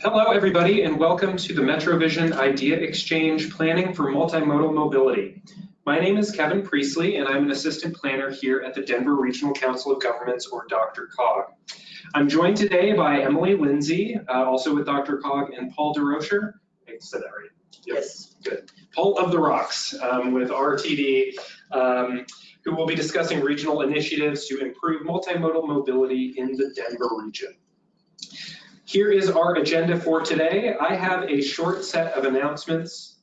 Hello, everybody, and welcome to the MetroVision Idea Exchange Planning for Multimodal Mobility. My name is Kevin Priestley, and I'm an assistant planner here at the Denver Regional Council of Governments, or Dr. DRCOG. I'm joined today by Emily Lindsay, uh, also with Dr. DRCOG, and Paul DeRocher. I said that right. Yes. Good. Paul of the Rocks um, with RTD, um, who will be discussing regional initiatives to improve multimodal mobility in the Denver region. Here is our agenda for today. I have a short set of announcements.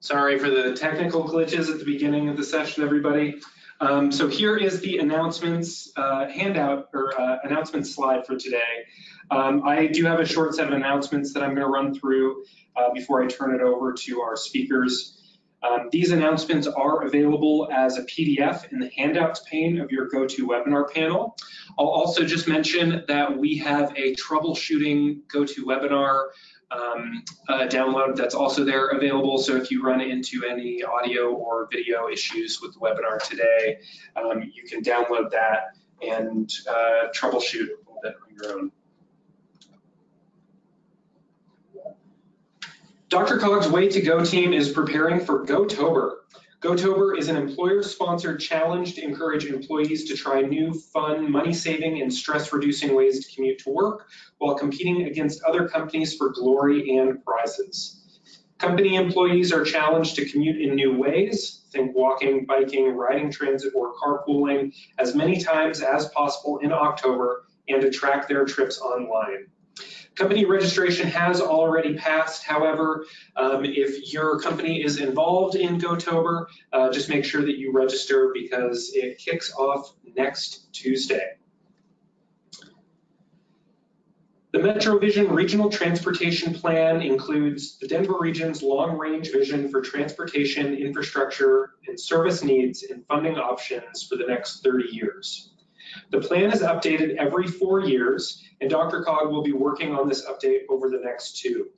Sorry for the technical glitches at the beginning of the session, everybody. Um, so here is the announcements uh, handout or uh, announcement slide for today. Um, I do have a short set of announcements that I'm going to run through uh, before I turn it over to our speakers. Um, these announcements are available as a PDF in the handouts pane of your GoToWebinar panel. I'll also just mention that we have a troubleshooting GoToWebinar um, download that's also there available. So if you run into any audio or video issues with the webinar today, um, you can download that and uh, troubleshoot a little bit on your own. DRCOG's Way to Go team is preparing for GoTober. GoTober is an employer-sponsored challenge to encourage employees to try new, fun, money-saving, and stress-reducing ways to commute to work while competing against other companies for glory and prizes. Company employees are challenged to commute in new ways, think walking, biking, riding transit, or carpooling, as many times as possible in October and to track their trips online. Company registration has already passed. However, um, if your company is involved in GoTober, uh, just make sure that you register because it kicks off next Tuesday. The MetroVision Regional Transportation Plan includes the Denver region's long-range vision for transportation, infrastructure, and service needs and funding options for the next 30 years. The plan is updated every four years, and DRCOG will be working on this update over the next two.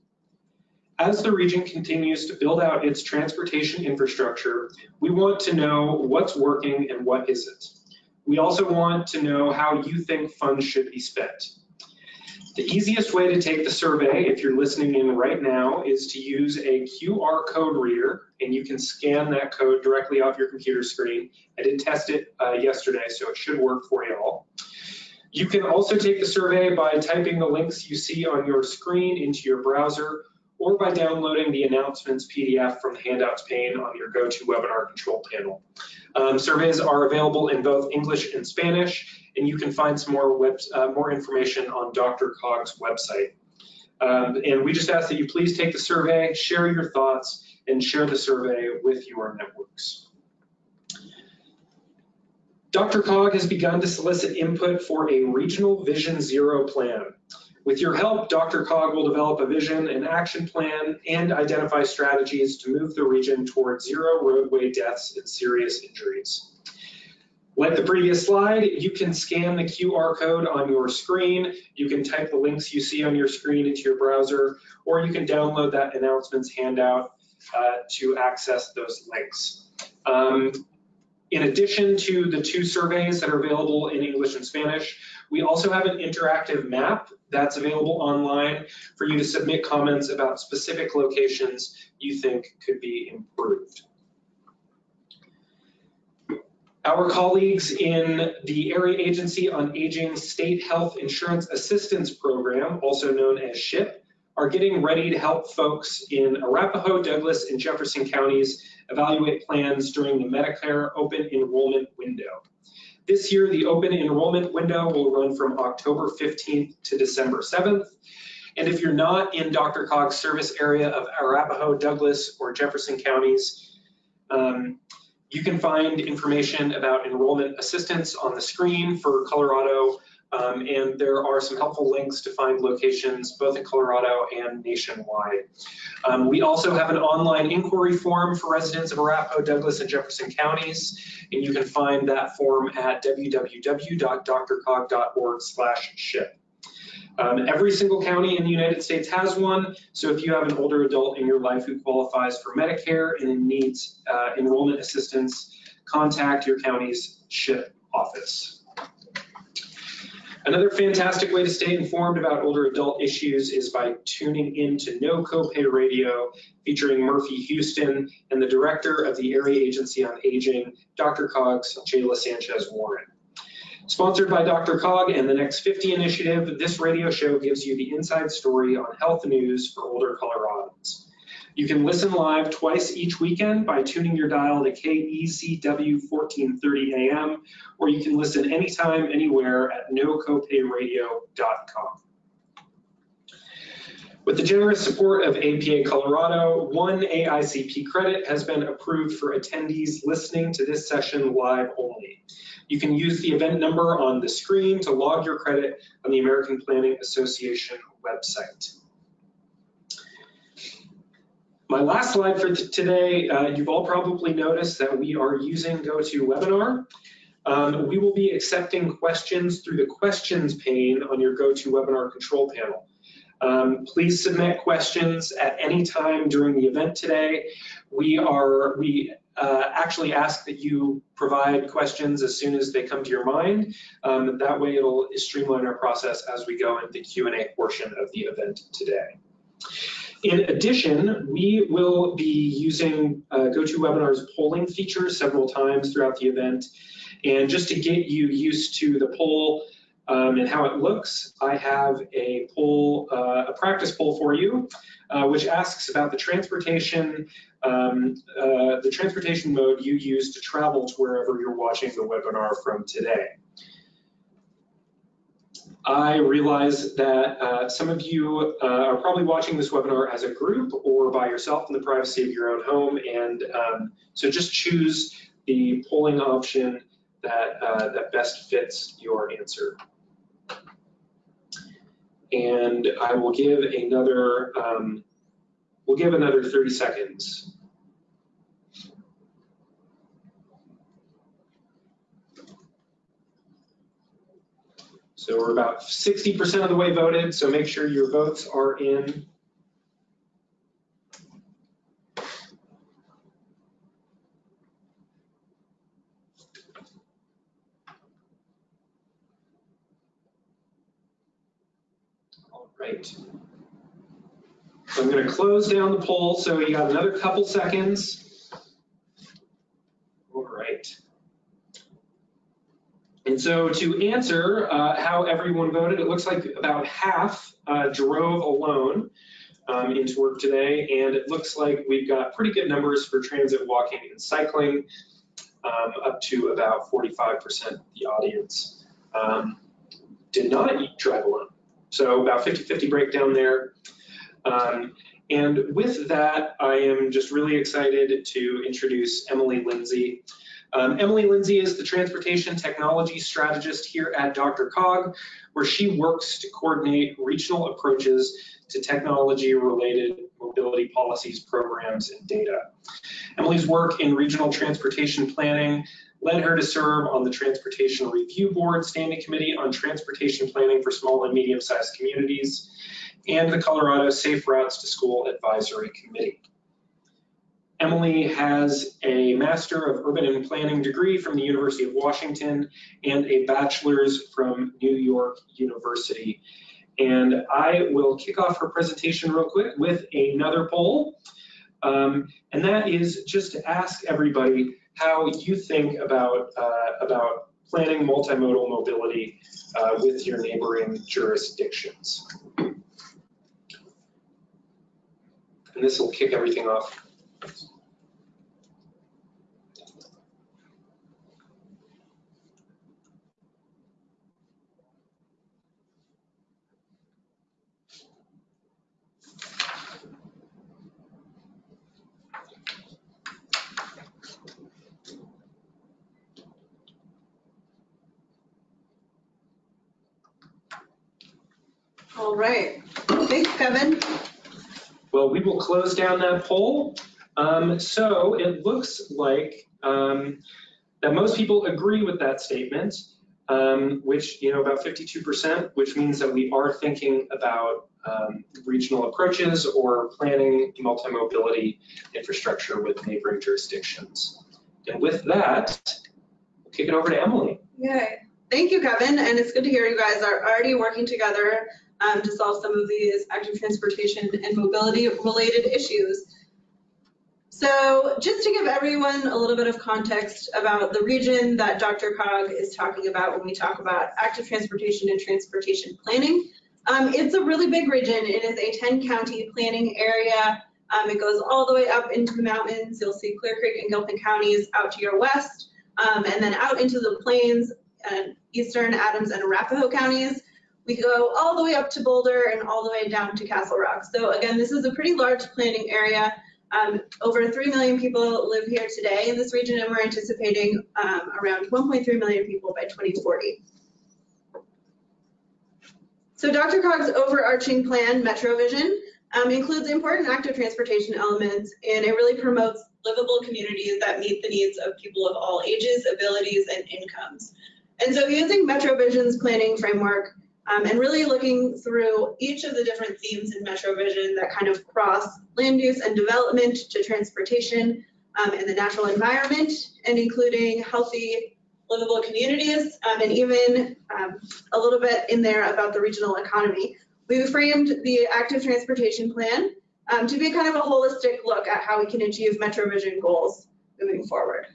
As the region continues to build out its transportation infrastructure, we want to know what's working and what isn't. We also want to know how you think funds should be spent. The easiest way to take the survey, if you're listening in right now, is to use a QR code reader, and you can scan that code directly off your computer screen. I did test it uh, yesterday, so it should work for you all. You can also take the survey by typing the links you see on your screen into your browser or by downloading the announcements PDF from the handouts pane on your GoToWebinar control panel. Um, surveys are available in both English and Spanish, and you can find some more, web, uh, more information on DRCOG's website. Um, and we just ask that you please take the survey, share your thoughts, and share the survey with your networks. DRCOG has begun to solicit input for a regional Vision Zero plan. With your help, DRCOG will develop a vision and action plan and identify strategies to move the region toward zero roadway deaths and serious injuries. Like the previous slide, you can scan the QR code on your screen, you can type the links you see on your screen into your browser, or you can download that announcements handout uh, to access those links. Um, in addition to the two surveys that are available in English and Spanish, we also have an interactive map that's available online for you to submit comments about specific locations you think could be improved. Our colleagues in the Area Agency on Aging State Health Insurance Assistance Program, also known as SHIP, are getting ready to help folks in Arapahoe, Douglas, and Jefferson counties evaluate plans during the Medicare open enrollment window. This year, the open enrollment window will run from October 15th to December 7th. And if you're not in DRCOG's service area of Arapahoe, Douglas, or Jefferson counties, um, you can find information about enrollment assistance on the screen for Colorado, um, and there are some helpful links to find locations both in Colorado and nationwide. Um, we also have an online inquiry form for residents of Arapahoe, Douglas, and Jefferson counties, and you can find that form at www.drcog.org ship. Um, every single county in the United States has one, so if you have an older adult in your life who qualifies for Medicare and needs uh, enrollment assistance, contact your county's SHIP office. Another fantastic way to stay informed about older adult issues is by tuning in to No Copay Radio, featuring Murphy Houston and the director of the Area Agency on Aging, DRCOG's, Jayla Sanchez Warren. Sponsored by DRCOG and the Next 50 Initiative, this radio show gives you the inside story on health news for older Coloradans. You can listen live twice each weekend by tuning your dial to KEZW 1430 AM, or you can listen anytime, anywhere at nocopayradio.com. With the generous support of APA Colorado, one AICP credit has been approved for attendees listening to this session live only. You can use the event number on the screen to log your credit on the American Planning Association website. My last slide for today, uh, you've all probably noticed that we are using GoToWebinar. Um, we will be accepting questions through the questions pane on your GoToWebinar control panel. Um, please submit questions at any time during the event today. We are we uh, actually ask that you provide questions as soon as they come to your mind. Um, that way it'll streamline our process as we go into the Q&A portion of the event today. In addition, we will be using uh, GoToWebinar's polling feature several times throughout the event. And just to get you used to the poll um, and how it looks, I have a poll, uh, a practice poll for you, uh, which asks about the transportation, um, uh, the transportation mode you use to travel to wherever you're watching the webinar from today. I realize that uh, some of you uh, are probably watching this webinar as a group or by yourself in the privacy of your own home. And um, so just choose the polling option that, uh, that best fits your answer. And I will give another, um, we'll give another 30 seconds. So we're about 60% of the way voted, so make sure your votes are in. All right. So I'm going to close down the poll, so you got another couple seconds. All right. So to answer uh, how everyone voted, it looks like about half uh, drove alone um, into work today, and it looks like we've got pretty good numbers for transit, walking, and cycling, um, up to about 45% of the audience um, did not drive alone. So about 50-50 breakdown there. Um, and with that, I am just really excited to introduce Emily Lindsay. Um, Emily Lindsay is the transportation technology strategist here at DRCOG, where she works to coordinate regional approaches to technology related mobility policies, programs, and data. Emily's work in regional transportation planning led her to serve on the Transportation Review Board Standing Committee on Transportation Planning for Small and Medium-Sized Communities and the Colorado Safe Routes to School Advisory Committee. Emily has a Master of Urban and Planning degree from the University of Washington and a bachelor's from New York University. And I will kick off her presentation real quick with another poll. Um, and that is just to ask everybody how you think about, uh, about planning multimodal mobility uh, with your neighboring jurisdictions. And this will kick everything off. All right. Thanks, Kevin. Well, we will close down that poll. Um, so it looks like um, that most people agree with that statement. um, which, you know, about 52%, which means that we are thinking about um, regional approaches or planning multi-mobility infrastructure with neighboring jurisdictions. And with that, we'll kick it over to Emily. Yay. Thank you, Kevin, and it's good to hear you guys are already working together um, to solve some of these active transportation and mobility related issues. So just to give everyone a little bit of context about the region that DRCOG is talking about when we talk about active transportation and transportation planning, um, it's a really big region. It is a 10 county planning area. Um, it goes all the way up into the mountains. You'll see Clear Creek and Gilpin counties out to your west, um, and then out into the plains and eastern Adams and Arapahoe counties. We go all the way up to Boulder and all the way down to Castle Rock. So again, this is a pretty large planning area. Um, over 3 million people live here today in this region, and we're anticipating um, around 1.3 million people by 2040. So DRCOG's overarching plan, MetroVision, um, includes important active transportation elements, and it really promotes livable communities that meet the needs of people of all ages, abilities, and incomes. And so using MetroVision's planning framework, um, and really looking through each of the different themes in MetroVision that kind of cross land use and development to transportation um, and the natural environment, and including healthy, livable communities, um, and even um, a little bit in there about the regional economy. We framed the active transportation plan um, to be kind of a holistic look at how we can achieve MetroVision goals moving forward.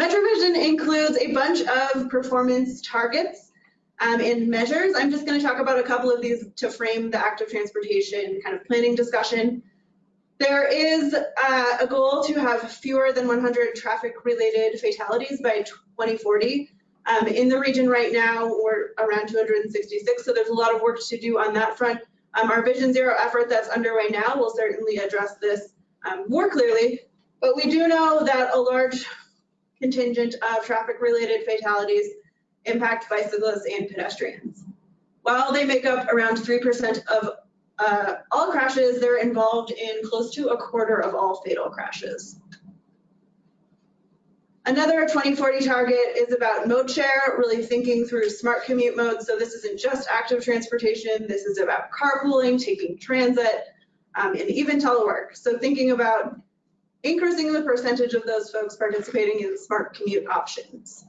MetroVision includes a bunch of performance targets um, and measures. I'm just going to talk about a couple of these to frame the active transportation kind of planning discussion. There is uh, a goal to have fewer than 100 traffic-related fatalities by 2040. Um, in the region right now, we're around 266, so there's a lot of work to do on that front. Um, our Vision Zero effort that's underway now will certainly address this um, more clearly, but we do know that a large contingent of traffic-related fatalities impact bicyclists and pedestrians. While they make up around 3% of uh, all crashes, they're involved in close to a quarter of all fatal crashes. Another 2040 target is about mode share, really thinking through smart commute modes. So this isn't just active transportation, this is about carpooling, taking transit, um, and even telework. So thinking about increasing the percentage of those folks participating in smart commute options.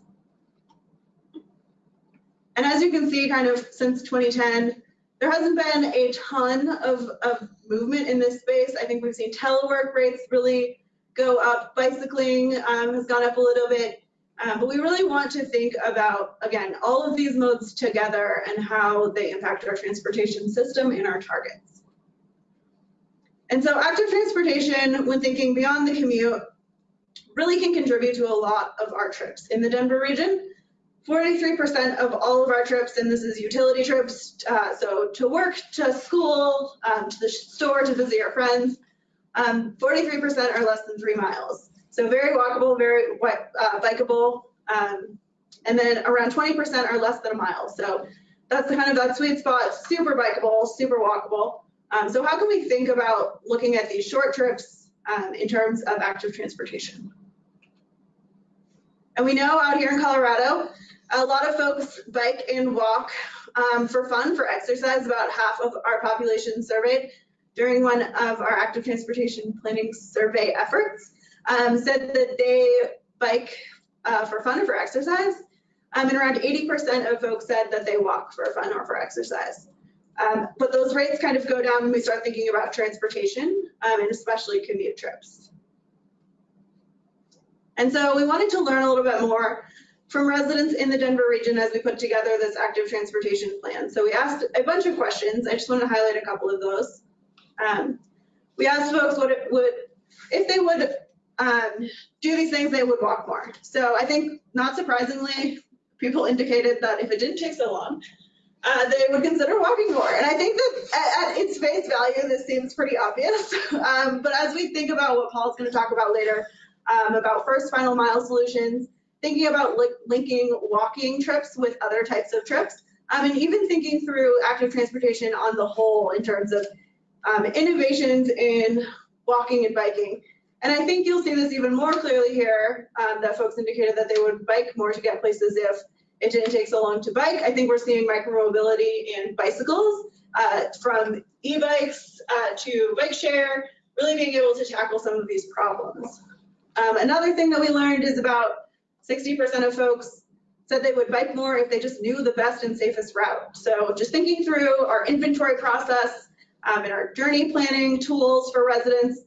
And as you can see, kind of since 2010, there hasn't been a ton of, of movement in this space. I think we've seen telework rates really go up. Bicycling um, has gone up a little bit. Um, but we really want to think about, again, all of these modes together and how they impact our transportation system and our targets. And so active transportation, when thinking beyond the commute, really can contribute to a lot of our trips in the Denver region. 43% of all of our trips, and this is utility trips, uh, so to work, to school, um, to the store, to visit your friends, 43% um, are less than three miles. So very walkable, very uh, bikeable, um, and then around 20% are less than a mile. So that's kind of that sweet spot, super bikeable, super walkable. Um, so how can we think about looking at these short trips um, in terms of active transportation? And we know out here in Colorado, a lot of folks bike and walk um, for fun, for exercise. About half of our population surveyed during one of our active transportation planning survey efforts um, said that they bike uh, for fun or for exercise. Um, and around 80% of folks said that they walk for fun or for exercise. Um, but those rates kind of go down when we start thinking about transportation um, and especially commute trips. And so we wanted to learn a little bit more from residents in the Denver region as we put together this active transportation plan. So we asked a bunch of questions. I just want to highlight a couple of those. Um, we asked folks what it would, if they would um, do these things, they would walk more. So I think not surprisingly, people indicated that if it didn't take so long, uh, they would consider walking more. And I think that at, at its face value, this seems pretty obvious. um, but as we think about what Paul's going to talk about later, um, about first final mile solutions, thinking about li linking walking trips with other types of trips, um, and even thinking through active transportation on the whole in terms of um, innovations in walking and biking. And I think you'll see this even more clearly here, um, that folks indicated that they would bike more to get places if it didn't take so long to bike. I think we're seeing micromobility in bicycles, uh, from e-bikes uh, to bike share, really being able to tackle some of these problems. Um, another thing that we learned is about 60% of folks said they would bike more if they just knew the best and safest route. So just thinking through our inventory process um, and our journey planning tools for residents,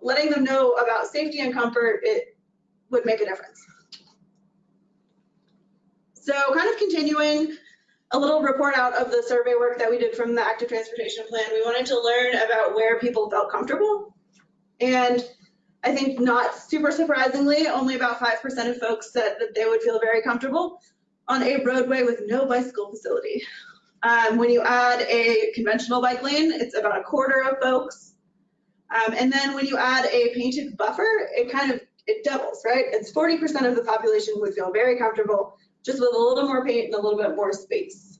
letting them know about safety and comfort, it would make a difference. So kind of continuing a little report out of the survey work that we did from the active transportation plan. We wanted to learn about where people felt comfortable. And I think not super surprisingly, only about 5% of folks said that they would feel very comfortable on a roadway with no bicycle facility. Um, when you add a conventional bike lane, it's about a quarter of folks. Um, and then when you add a painted buffer, it kind of, it doubles, right? It's 40% of the population would feel very comfortable just with a little more paint and a little bit more space.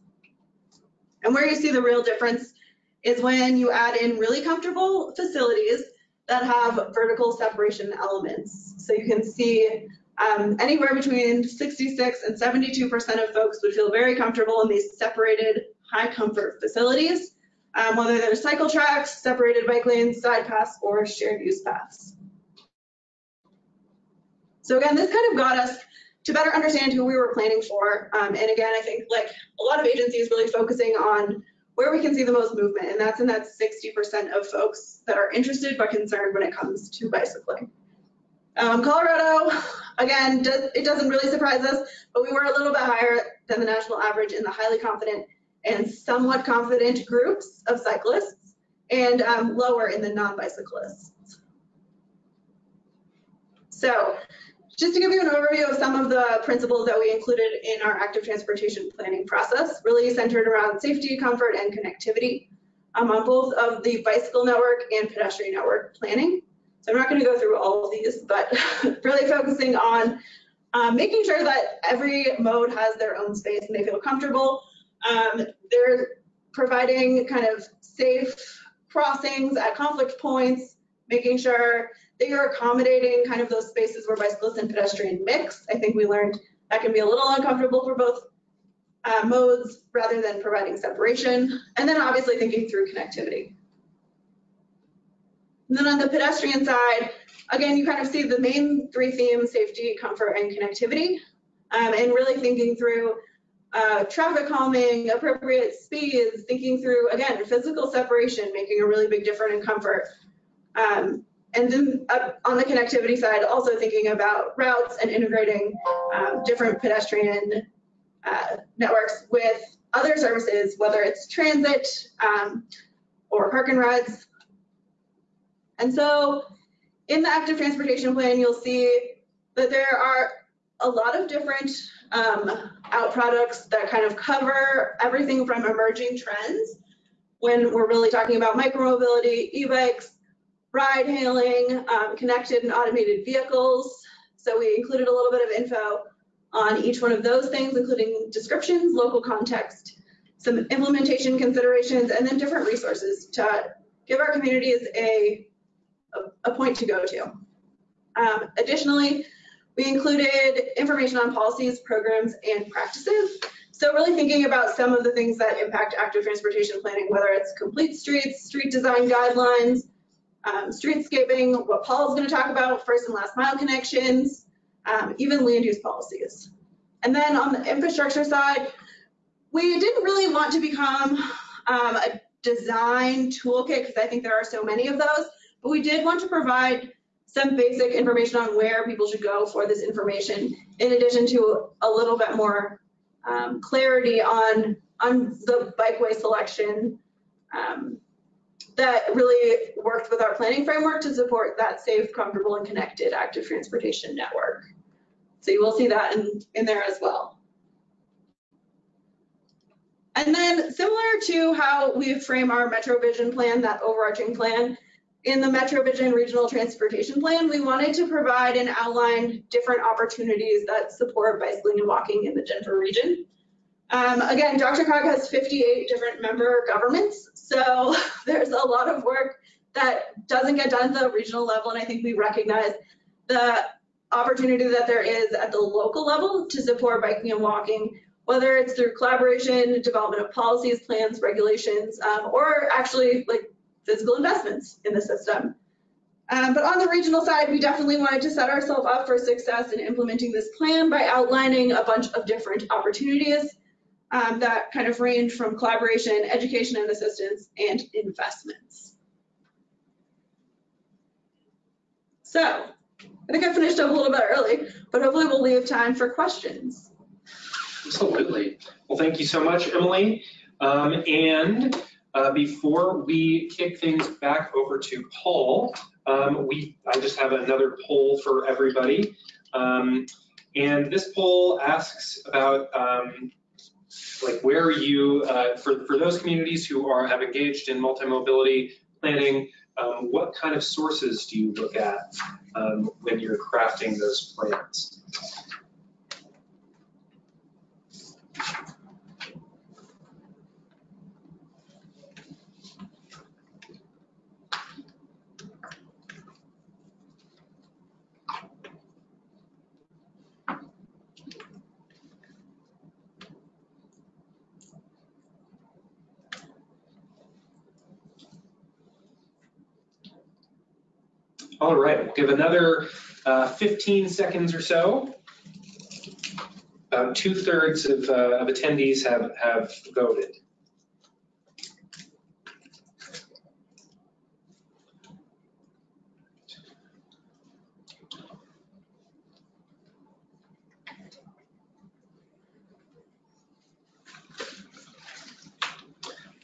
And where you see the real difference is when you add in really comfortable facilities that have vertical separation elements. So you can see um, anywhere between 66 and 72% of folks would feel very comfortable in these separated high comfort facilities, um, whether they're cycle tracks, separated bike lanes, side paths, or shared use paths. So again, this kind of got us to better understand who we were planning for. Um, and again, I think like a lot of agencies really focusing on where we can see the most movement, and that's in that 60% of folks that are interested but concerned when it comes to bicycling. Um, Colorado, again, does, it doesn't really surprise us, but we were a little bit higher than the national average in the highly confident and somewhat confident groups of cyclists, and um, lower in the non-bicyclists. So just to give you an overview of some of the principles that we included in our active transportation planning process, really centered around safety, comfort, and connectivity um, on both of the bicycle network and pedestrian network planning. So I'm not going to go through all of these, but really focusing on um, making sure that every mode has their own space and they feel comfortable. Um, they're providing kind of safe crossings at conflict points, making sure they are accommodating kind of those spaces where bicyclists and pedestrian mix. I think we learned that can be a little uncomfortable for both uh, modes rather than providing separation. And then obviously thinking through connectivity. And then on the pedestrian side, again, you kind of see the main three themes, safety, comfort, and connectivity. Um, and really thinking through uh, traffic calming, appropriate speeds, thinking through, again, physical separation, making a really big difference in comfort. Um, and then on the connectivity side, also thinking about routes and integrating um, different pedestrian uh, networks with other services, whether it's transit um, or park and rides. And so in the active transportation plan, you'll see that there are a lot of different um, out products that kind of cover everything from emerging trends when we're really talking about micromobility, e-bikes, ride hailing, um, connected and automated vehicles. So we included a little bit of info on each one of those things, including descriptions, local context, some implementation considerations, and then different resources to give our communities a, a, point to go to. Um, additionally, we included information on policies, programs, and practices. So really thinking about some of the things that impact active transportation planning, whether it's complete streets, street design guidelines, um, streetscaping, what Paul's going to talk about, first and last mile connections, um, even land use policies. And then on the infrastructure side, we didn't really want to become um, a design toolkit because I think there are so many of those, but we did want to provide some basic information on where people should go for this information, in addition to a little bit more um, clarity on, on the bikeway selection um, that really worked with our planning framework to support that safe, comfortable, and connected active transportation network. So you will see that in, in there as well. And then similar to how we frame our Metro Vision plan, that overarching plan, in the Metro Vision Regional Transportation Plan, we wanted to provide and outline different opportunities that support bicycling and walking in the Denver region. Um, again, DRCOG has 58 different member governments, so there's a lot of work that doesn't get done at the regional level, and I think we recognize the opportunity that there is at the local level to support biking and walking, whether it's through collaboration, development of policies, plans, regulations, um, or actually like physical investments in the system. Um, but on the regional side, we definitely wanted to set ourselves up for success in implementing this plan by outlining a bunch of different opportunities um, that kind of range from collaboration, education and assistance, and investments. So I think I finished up a little bit early, but hopefully we'll leave time for questions. Absolutely. Well, thank you so much, Emily. Um, and uh, before we kick things back over to Paul, um, we I just have another poll for everybody. Um, and this poll asks about um, like where are you, uh, for, for those communities who are have engaged in multi-mobility planning, um, what kind of sources do you look at um, when you're crafting those plans? All right, we'll give another uh, 15 seconds or so. About two thirds of, uh, of attendees have, have voted.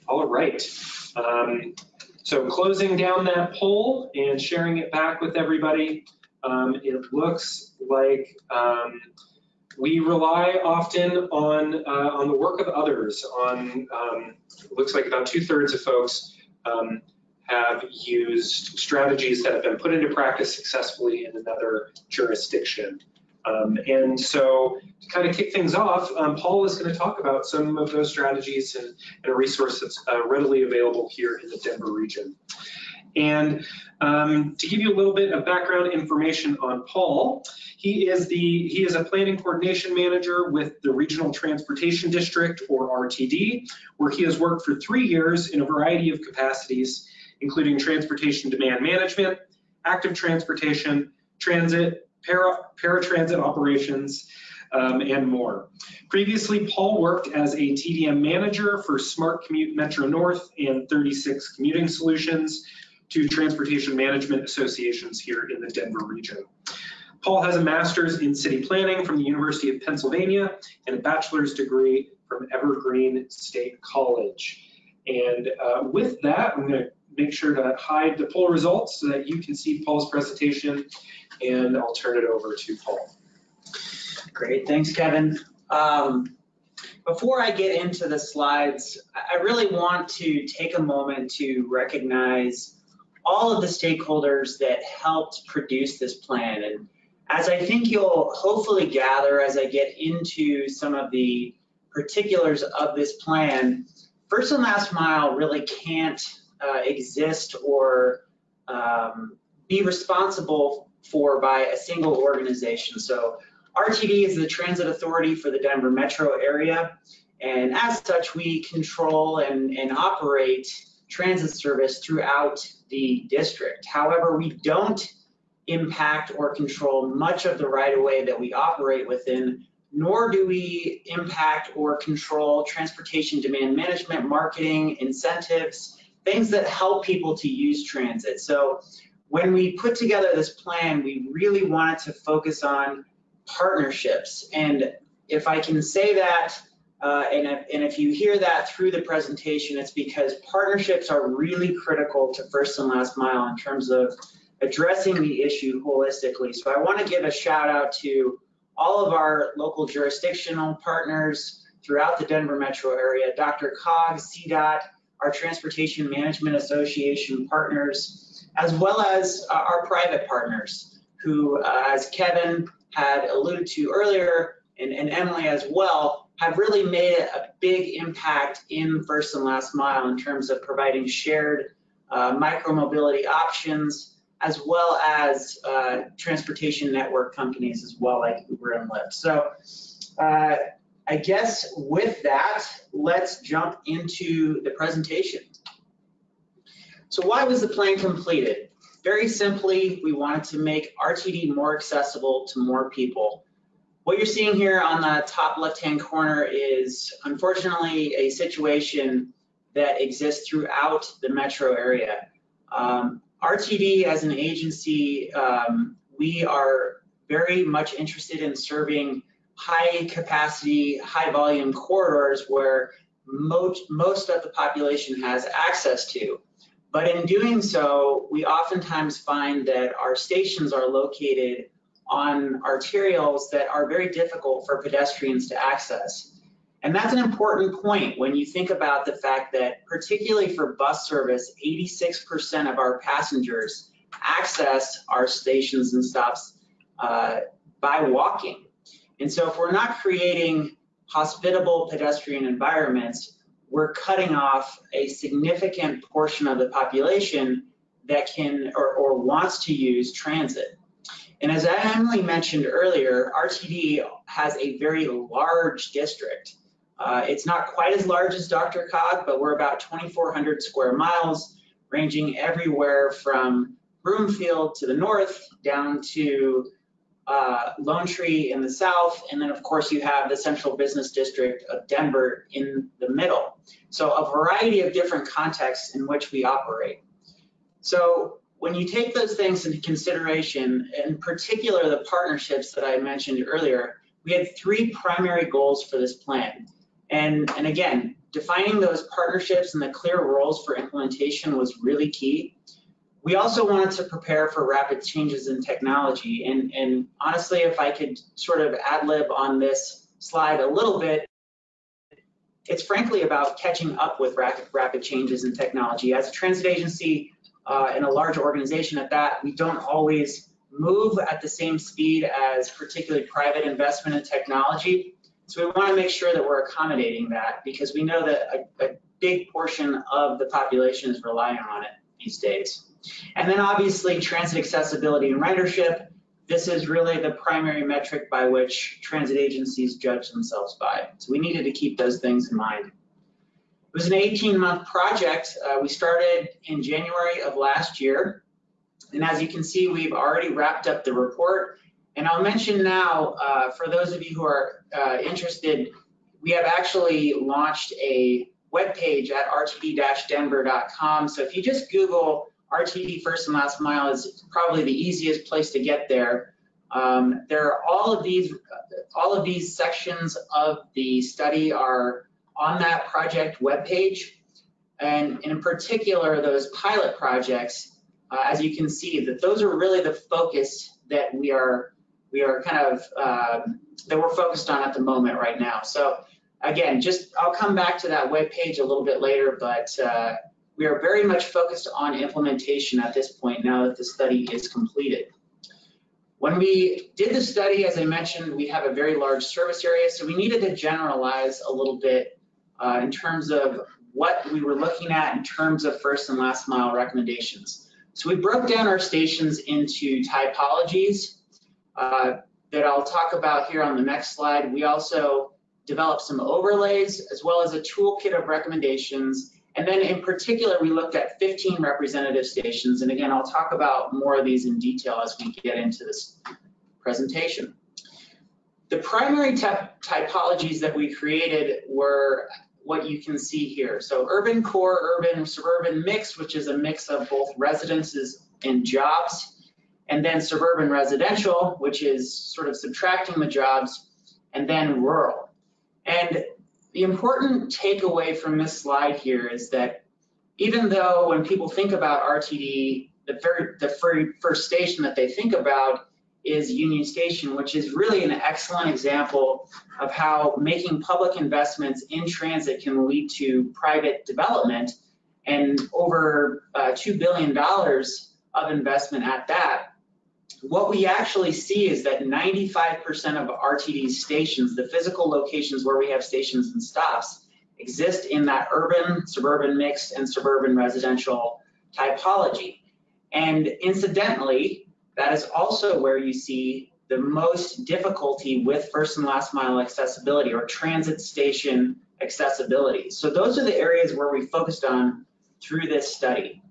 All right. Um, so closing down that poll and sharing it back with everybody, um, it looks like um, we rely often on uh, on the work of others. On um, it looks like about two thirds of folks um, have used strategies that have been put into practice successfully in another jurisdiction. Um, and so to kind of kick things off, um, Paul is going to talk about some of those strategies and, and a resource that's uh, readily available here in the Denver region. And um, to give you a little bit of background information on Paul, he is the he is a planning coordination manager with the Regional Transportation District or RTD, where he has worked for three years in a variety of capacities, including transportation demand management, active transportation, transit, para, paratransit operations, um, and more. Previously, Paul worked as a TDM manager for Smart Commute Metro North and 36 Commuting Solutions, two transportation management associations here in the Denver region. Paul has a master's in city planning from the University of Pennsylvania and a bachelor's degree from Evergreen State College. And uh, with that, I'm going to make sure to hide the poll results so that you can see Paul's presentation and I'll turn it over to Paul. Great, thanks, Kevin. Um, before I get into the slides, I really want to take a moment to recognize all of the stakeholders that helped produce this plan. And as I think you'll hopefully gather as I get into some of the particulars of this plan, First and Last Mile really can't uh, exist or um, be responsible for by a single organization. So RTD is the transit authority for the Denver metro area. And as such, we control and, and operate transit service throughout the district. However, we don't impact or control much of the right of way that we operate within, nor do we impact or control transportation demand management, marketing, incentives, things that help people to use transit. So when we put together this plan, we really wanted to focus on partnerships. And if I can say that, uh, and, if, and if you hear that through the presentation, it's because partnerships are really critical to first and last mile in terms of addressing the issue holistically. So I want to give a shout out to all of our local jurisdictional partners throughout the Denver metro area, DRCOG, CDOT, our Transportation Management Association partners, as well as uh, our private partners who, uh, as Kevin had alluded to earlier, and, and Emily as well, have really made a big impact in first and last mile in terms of providing shared uh, micromobility options, as well as uh, transportation network companies as well, like Uber and Lyft. So uh, I guess with that, let's jump into the presentation. So why was the plan completed? Very simply, we wanted to make RTD more accessible to more people. What you're seeing here on the top left-hand corner is unfortunately a situation that exists throughout the metro area. Um, RTD as an agency, um, we are very much interested in serving high capacity, high volume corridors where most, most of the population has access to. But in doing so, we oftentimes find that our stations are located on arterials that are very difficult for pedestrians to access. And that's an important point when you think about the fact that particularly for bus service, 86% of our passengers access our stations and stops uh, by walking. And so if we're not creating hospitable pedestrian environments, we're cutting off a significant portion of the population that can or, or wants to use transit. And as Emily mentioned earlier, RTD has a very large district. Uh, it's not quite as large as DRCOG, but we're about 2,400 square miles, ranging everywhere from Broomfield to the north down to uh, Lone Tree in the south, and then of course you have the central business district of Denver in the middle. So a variety of different contexts in which we operate. So when you take those things into consideration, in particular the partnerships that I mentioned earlier, we had three primary goals for this plan. And, and again, defining those partnerships and the clear roles for implementation was really key. We also wanted to prepare for rapid changes in technology. And, and honestly, if I could sort of ad lib on this slide a little bit, it's frankly about catching up with rapid, rapid changes in technology. As a transit agency, uh, in a large organization at that, we don't always move at the same speed as particularly private investment in technology. So we want to make sure that we're accommodating that because we know that a, a big portion of the population is relying on it these days. And then obviously transit accessibility and ridership. This is really the primary metric by which transit agencies judge themselves by. So we needed to keep those things in mind. It was an 18 month project. Uh, we started in January of last year. And as you can see, we've already wrapped up the report. And I'll mention now, uh, for those of you who are uh, interested, we have actually launched a webpage at rtd-denver.com. So if you just Google RTD first and last mile is probably the easiest place to get there. Um, there are all of these, all of these sections of the study are on that project webpage. And in particular, those pilot projects, uh, as you can see, that those are really the focus that we are we are kind of um, that we're focused on at the moment right now. So again, just I'll come back to that webpage a little bit later, but uh, we are very much focused on implementation at this point now that the study is completed. When we did the study, as I mentioned, we have a very large service area, so we needed to generalize a little bit uh, in terms of what we were looking at in terms of first and last mile recommendations. So we broke down our stations into typologies uh, that I'll talk about here on the next slide. We also developed some overlays as well as a toolkit of recommendations. And then in particular, we looked at 15 representative stations. And again, I'll talk about more of these in detail as we get into this presentation. The primary typologies that we created were what you can see here. So urban core, urban, suburban mix, which is a mix of both residences and jobs, and then suburban residential, which is sort of subtracting the jobs, and then rural. And the important takeaway from this slide here is that even though when people think about RTD, the very the first station that they think about is Union Station, which is really an excellent example of how making public investments in transit can lead to private development and over uh, $2 billion of investment at that. What we actually see is that 95% of RTD stations, the physical locations where we have stations and stops, exist in that urban, suburban mixed, and suburban residential typology. And incidentally, that is also where you see the most difficulty with first and last mile accessibility or transit station accessibility. So those are the areas where we focused on through this study.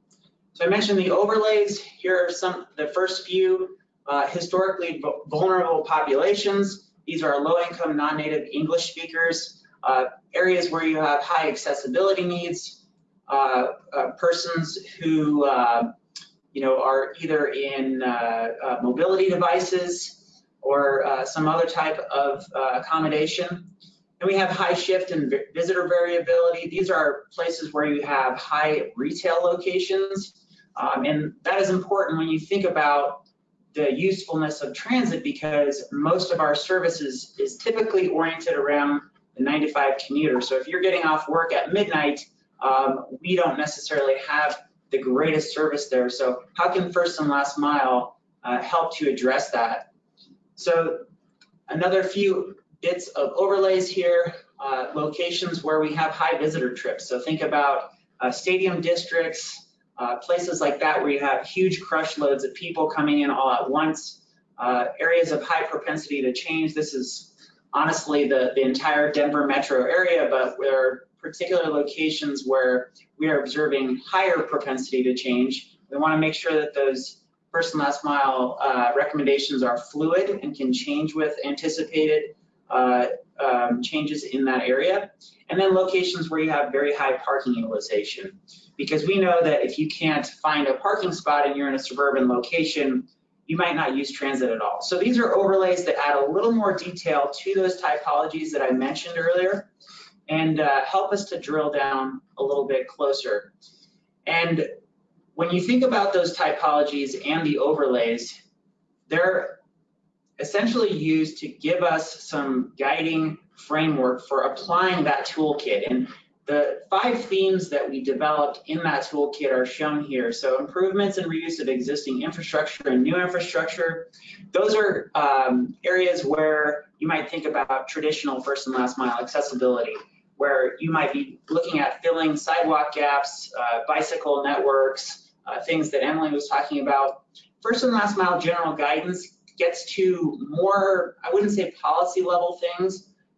So I mentioned the overlays. Here are some, the first few uh, historically vulnerable populations. These are low-income, non-native English speakers, uh, areas where you have high accessibility needs, uh, uh persons who uh, you know are either in uh, mobility devices or some other type of accommodation. And we have high shift and visitor variability. These are places where you have high retail locations. Um, and that is important when you think about the usefulness of transit because most of our services is typically oriented around the 95 commuter. So if you're getting off work at midnight, um, we don't necessarily have the greatest service there. So how can first and last mile uh, help to address that? So another few bits of overlays here, uh, locations where we have high visitor trips. So think about uh, stadium districts, uh, places like that where you have huge crush loads of people coming in all at once, uh, areas of high propensity to change. This is honestly the, the entire Denver metro area, but there are particular locations where we are observing higher propensity to change. We want to make sure that those first and last mile uh, recommendations are fluid and can change with anticipated uh, um, changes in that area. And then locations where you have very high parking utilization. Because we know that if you can't find a parking spot and you're in a suburban location, you might not use transit at all. So these are overlays that add a little more detail to those typologies that I mentioned earlier and uh, help us to drill down a little bit closer. And when you think about those typologies and the overlays, they're essentially used to give us some guiding framework for applying that toolkit. And the five themes that we developed in that toolkit are shown here. So improvements and reuse of existing infrastructure and new infrastructure. Those are um, areas where you might think about traditional first and last mile accessibility, where you might be looking at filling sidewalk gaps, uh, bicycle networks, uh, things that Emily was talking about. First and last mile general guidance gets to more, I wouldn't say policy level things,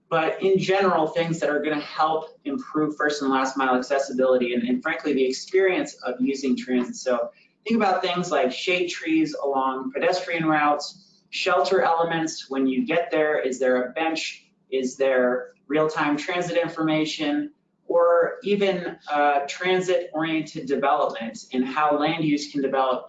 but in general, things that are going to help improve first and last mile accessibility and, and, frankly, the experience of using transit. So think about things like shade trees along pedestrian routes, shelter elements. When you get there, is there a bench? Is there real-time transit information? Or even uh, transit-oriented development and how land use can develop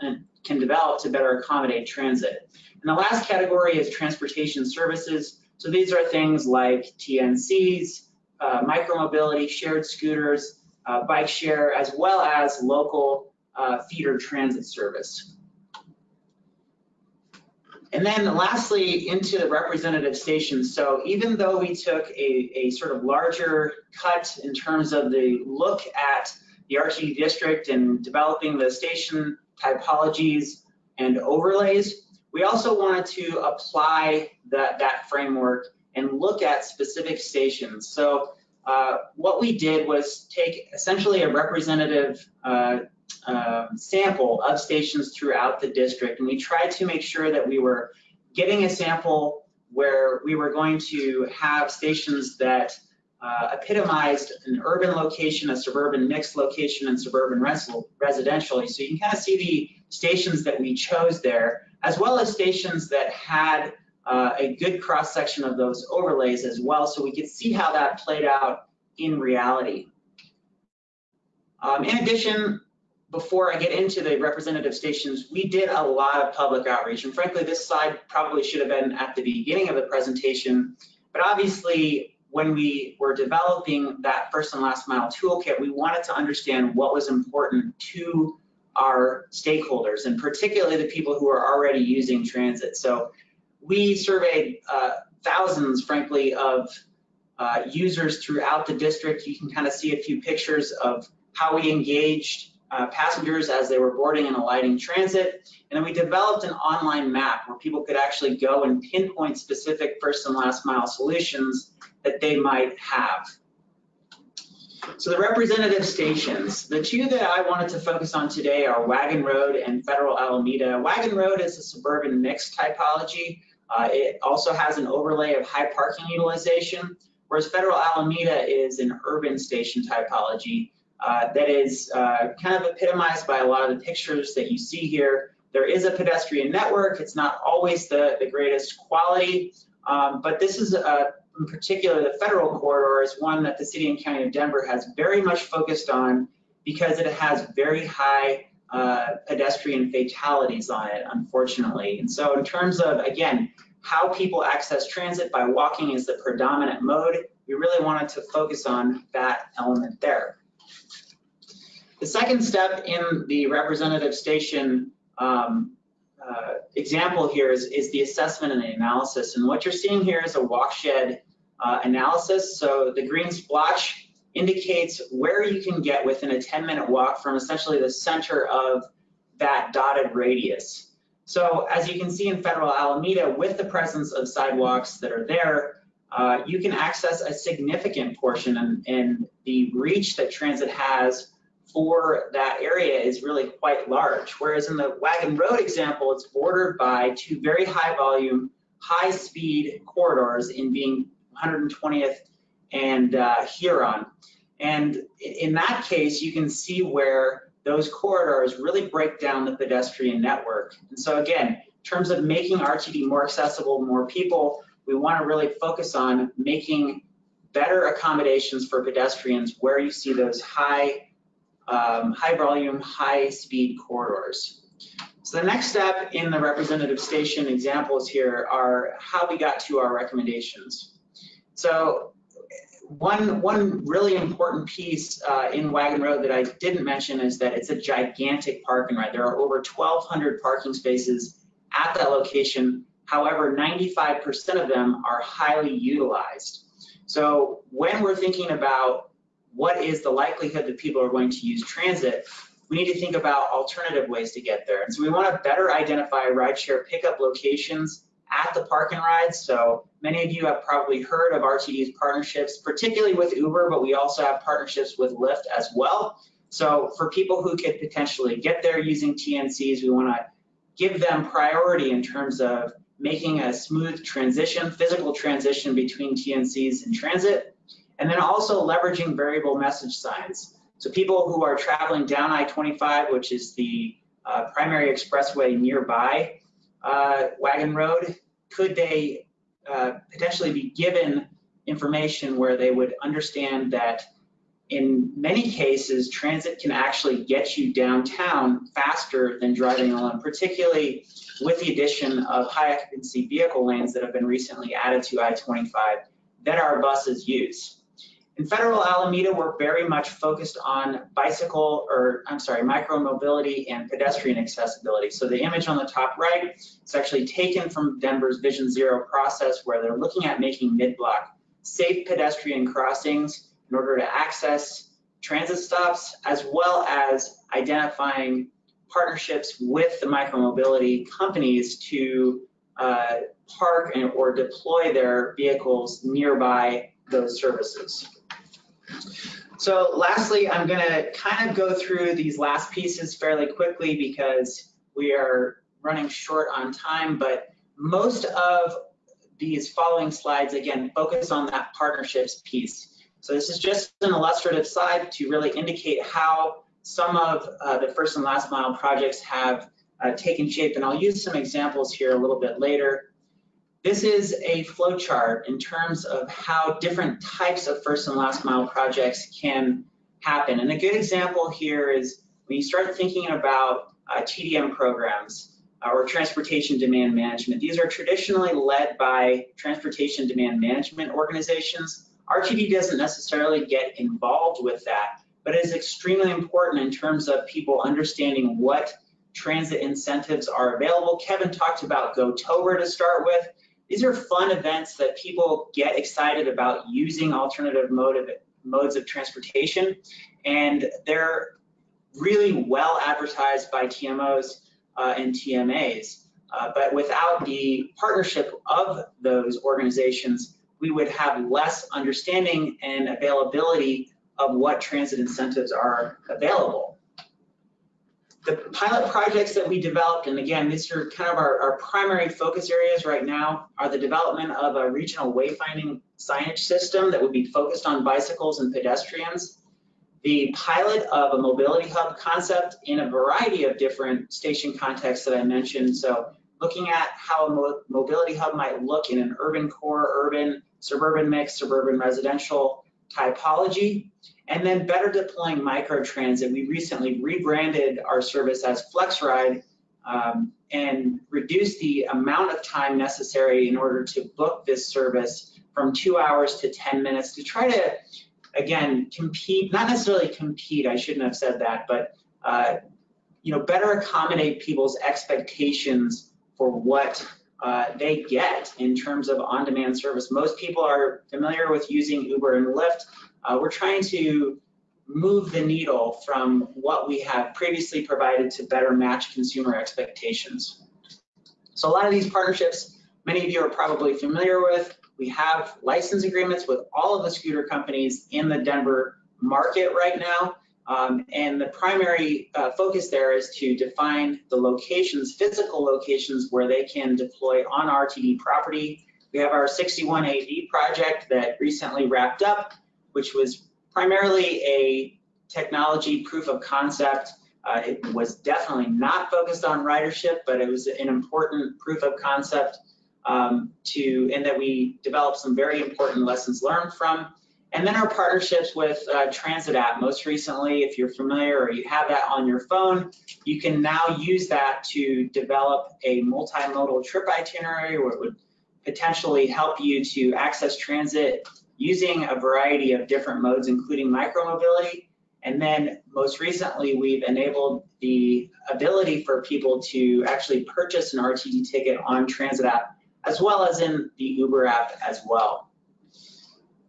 can develop to better accommodate transit. And the last category is transportation services. So these are things like TNCs, uh, micromobility, shared scooters, uh, bike share, as well as local uh, feeder transit service. And then lastly, into the representative stations. So even though we took a, a sort of larger cut in terms of the look at the RTD district and developing the station typologies and overlays, we also wanted to apply that, that framework and look at specific stations. So uh, what we did was take essentially a representative uh, uh, sample of stations throughout the district, and we tried to make sure that we were getting a sample where we were going to have stations that uh, epitomized an urban location, a suburban mixed location, and suburban residential. So you can kind of see the stations that we chose there as well as stations that had uh, a good cross section of those overlays as well, so we could see how that played out in reality. Um, in addition, before I get into the representative stations, we did a lot of public outreach. And frankly, this slide probably should have been at the beginning of the presentation. But obviously, when we were developing that first and last mile toolkit, we wanted to understand what was important to our stakeholders and particularly the people who are already using transit. So we surveyed uh, thousands, frankly, of uh, users throughout the district. You can kind of see a few pictures of how we engaged uh, passengers as they were boarding and alighting transit. And then we developed an online map where people could actually go and pinpoint specific first and last mile solutions that they might have. So the representative stations, the two that I wanted to focus on today are Wagon Road and Federal Alameda. Wagon Road is a suburban mixed typology. Uh, it also has an overlay of high parking utilization, whereas Federal Alameda is an urban station typology uh, that is uh, kind of epitomized by a lot of the pictures that you see here. There is a pedestrian network. It's not always the, the greatest quality, um, but this is a, in particular, the federal corridor is one that the city and county of Denver has very much focused on because it has very high uh, pedestrian fatalities on it, unfortunately. And so in terms of, again, how people access transit by walking is the predominant mode, we really wanted to focus on that element there. The second step in the representative station um, uh, example here is, is the assessment and the analysis. And what you're seeing here is a walkshed uh, analysis. So the green splotch indicates where you can get within a 10 minute walk from essentially the center of that dotted radius. So as you can see in Federal Alameda, with the presence of sidewalks that are there, uh, you can access a significant portion and, and the reach that transit has for that area is really quite large. Whereas in the Wagon Road example, it's bordered by two very high volume, high speed corridors in being 120th and uh, Huron. And in that case, you can see where those corridors really break down the pedestrian network. And so again, in terms of making RTD more accessible to more people, we want to really focus on making better accommodations for pedestrians where you see those high um, high volume, high speed corridors. So the next step in the representative station examples here are how we got to our recommendations. So one, one really important piece uh, in Wagon Road that I didn't mention is that it's a gigantic parking ride. There are over 1,200 parking spaces at that location. However, 95% of them are highly utilized. So when we're thinking about what is the likelihood that people are going to use transit, we need to think about alternative ways to get there. And so we want to better identify rideshare pickup locations at the park and rides. So many of you have probably heard of RTD's partnerships, particularly with Uber, but we also have partnerships with Lyft as well. So for people who could potentially get there using TNCs, we want to give them priority in terms of making a smooth transition, physical transition between TNCs and transit. And then also leveraging variable message signs. So people who are traveling down I-25, which is the uh, primary expressway nearby uh, Wagon Road, could they uh, potentially be given information where they would understand that in many cases, transit can actually get you downtown faster than driving alone, particularly with the addition of high occupancy vehicle lanes that have been recently added to I-25 that our buses use. In Federal Alameda, we're very much focused on bicycle, or I'm sorry, micro mobility and pedestrian accessibility. So the image on the top right is actually taken from Denver's Vision Zero process where they're looking at making mid-block safe pedestrian crossings in order to access transit stops, as well as identifying partnerships with the micromobility companies to uh, park and, or deploy their vehicles nearby those services. So lastly, I'm gonna kind of go through these last pieces fairly quickly because we are running short on time, but most of these following slides, again, focus on that partnerships piece. So this is just an illustrative slide to really indicate how some of uh, the first and last mile projects have uh, taken shape. And I'll use some examples here a little bit later. This is a flow chart in terms of how different types of first and last mile projects can happen. And a good example here is when you start thinking about uh, TDM programs uh, or transportation demand management, these are traditionally led by transportation demand management organizations. RTD doesn't necessarily get involved with that, but it is extremely important in terms of people understanding what transit incentives are available. Kevin talked about GoTober to start with. These are fun events that people get excited about using alternative mode of, modes of transportation, and they're really well advertised by TMOs uh, and TMAs. Uh, but without the partnership of those organizations, we would have less understanding and availability of what transit incentives are available. The pilot projects that we developed, and again, these are kind of our, our primary focus areas right now, are the development of a regional wayfinding signage system that would be focused on bicycles and pedestrians, the pilot of a mobility hub concept in a variety of different station contexts that I mentioned. So looking at how a mo mobility hub might look in an urban core, urban, suburban mix, suburban residential typology, and then better deploying microtransit. We recently rebranded our service as FlexRide um, and reduced the amount of time necessary in order to book this service from two hours to 10 minutes to try to, again, compete, not necessarily compete, I shouldn't have said that, but uh, you know, better accommodate people's expectations for what uh, they get in terms of on-demand service. Most people are familiar with using Uber and Lyft. Uh, we're trying to move the needle from what we have previously provided to better match consumer expectations. So a lot of these partnerships, many of you are probably familiar with. We have license agreements with all of the scooter companies in the Denver market right now. Um, and the primary uh, focus there is to define the locations, physical locations where they can deploy on RTD property. We have our 61AV project that recently wrapped up, which was primarily a technology proof of concept. Uh, it was definitely not focused on ridership, but it was an important proof of concept um, to, and that we developed some very important lessons learned from. And then our partnerships with uh, Transit app. Most recently, if you're familiar or you have that on your phone, you can now use that to develop a multimodal trip itinerary where it would potentially help you to access transit using a variety of different modes, including micromobility. And then most recently, we've enabled the ability for people to actually purchase an RTD ticket on Transit app, as well as in the Uber app as well.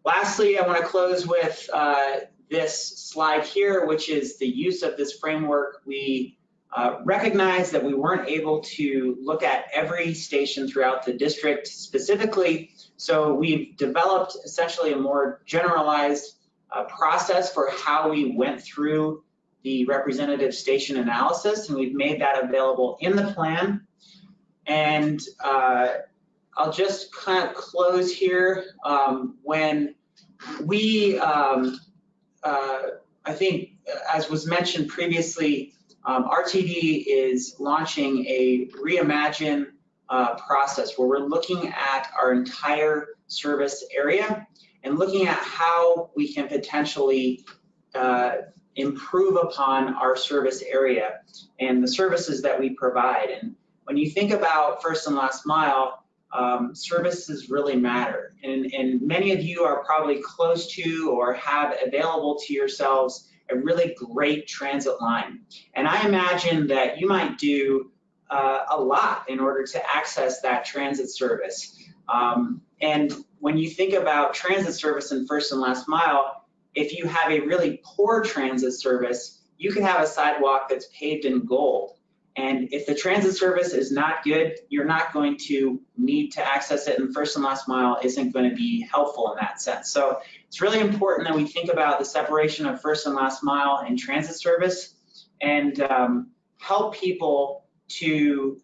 Lastly, I want to close with uh, this slide here, which is the use of this framework. We uh, recognize that we weren't able to look at every station throughout the district specifically, so we've developed essentially a more generalized uh, process for how we went through the representative station analysis, and we've made that available in the plan. And uh, I'll just kind of close here. Um, when we, um, uh, I think, as was mentioned previously, um, RTD is launching a reimagine uh, process where we're looking at our entire service area and looking at how we can potentially uh, improve upon our service area and the services that we provide. And when you think about first and last mile, um, services really matter. And, and many of you are probably close to or have available to yourselves a really great transit line. And I imagine that you might do uh, a lot in order to access that transit service. Um, and when you think about transit service in first and last mile, if you have a really poor transit service, you can have a sidewalk that's paved in gold. And if the transit service is not good, you're not going to need to access it and first and last mile isn't going to be helpful in that sense. So it's really important that we think about the separation of first and last mile and transit service and um, help people to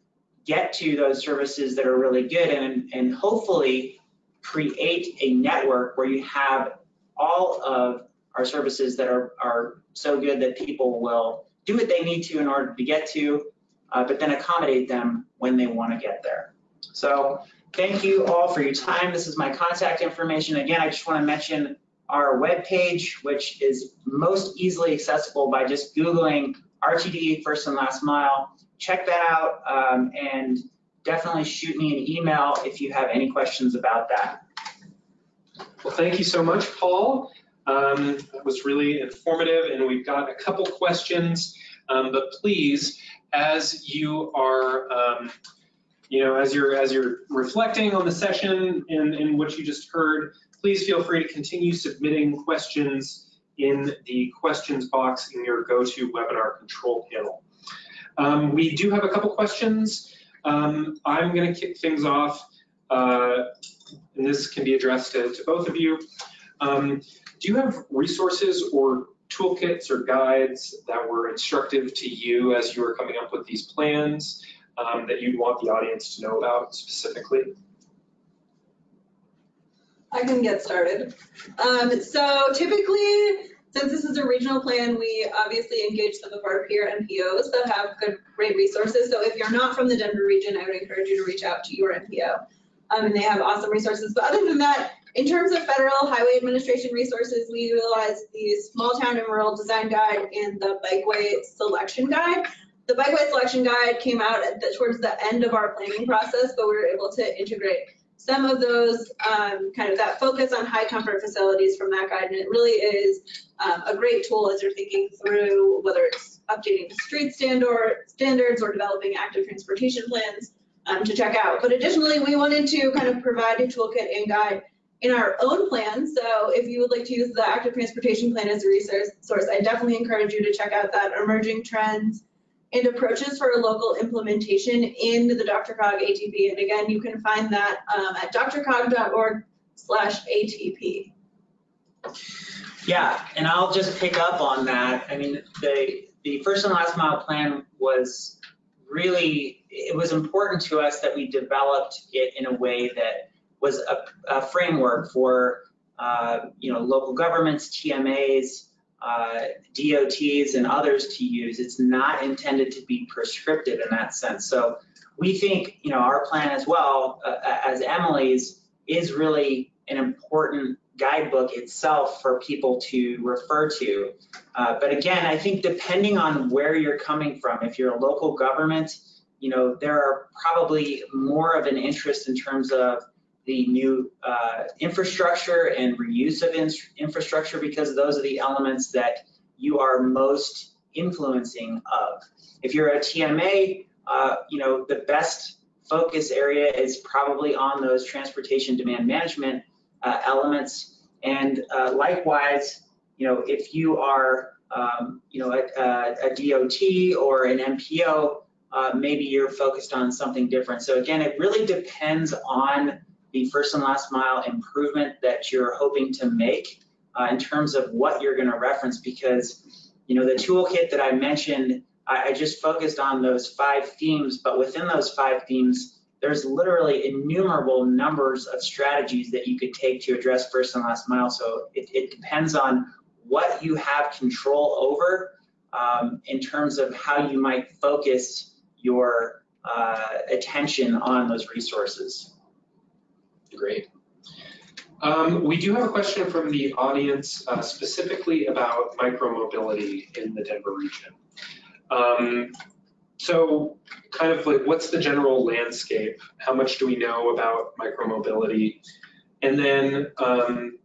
get to those services that are really good and, and hopefully create a network where you have all of our services that are, are so good that people will do what they need to in order to get to, uh, but then accommodate them when they want to get there. So thank you all for your time. This is my contact information. Again, I just want to mention our webpage, which is most easily accessible by just Googling RTD first and last mile check that out um, and definitely shoot me an email if you have any questions about that. Well, thank you so much, Paul. Um, that was really informative, and we've got a couple questions. Um, but please, as you are, um, you know, as you're as you're reflecting on the session and, and what you just heard, please feel free to continue submitting questions in the questions box in your GoToWebinar control panel. Um, we do have a couple questions. Um, I'm going to kick things off, uh, and this can be addressed to, to both of you. Um, do you have resources or toolkits or guides that were instructive to you as you were coming up with these plans um, that you'd want the audience to know about specifically? I can get started. Um, so typically, since this is a regional plan, we obviously engage some of our peer MPOs that have good, great resources. So if you're not from the Denver region, I would encourage you to reach out to your MPO. Um, and they have awesome resources. But other than that, in terms of federal highway administration resources, we utilize the small town and rural design guide and the bikeway selection guide. The bikeway selection guide came out the, towards the end of our planning process, but we were able to integrate some of those um, kind of that focus on high comfort facilities from that guide. And it really is um, a great tool as you're thinking through whether it's updating street standard, standards or developing active transportation plans um, to check out. But additionally, we wanted to kind of provide a toolkit and guide in our own plan. So if you would like to use the active transportation plan as a resource, source, I definitely encourage you to check out that emerging trends and approaches for local implementation in the DRCOG ATP. And again, you can find that um, at drcog.org slash ATP. Yeah, and I'll just pick up on that. I mean, the, the first and last mile plan was really, it was important to us that we developed it in a way that was a, a framework for, uh, you know, local governments, TMAs, uh, DOTs and others to use. It's not intended to be prescriptive in that sense. So we think, you know, our plan as well uh, as Emily's is really an important guidebook itself for people to refer to. Uh, but again, I think depending on where you're coming from, if you're a local government, you know, there are probably more of an interest in terms of the new uh, infrastructure and reuse of in infrastructure because those are the elements that you are most influencing of. If you're a TMA, uh, you know, the best focus area is probably on those transportation demand management uh, elements. And uh, likewise, you know, if you are, um, you know, a, a, DOT or an MPO, uh, maybe you're focused on something different. So again, it really depends on the first and last mile improvement that you're hoping to make uh, in terms of what you're going to reference because you know the toolkit that I mentioned I, I just focused on those five themes but within those five themes there's literally innumerable numbers of strategies that you could take to address first and last mile so it, it depends on what you have control over um, in terms of how you might focus your uh, attention on those resources. Great. Um, we do have a question from the audience uh, specifically about micromobility in the Denver region. Um, so kind of like what's the general landscape? How much do we know about micromobility? And then um,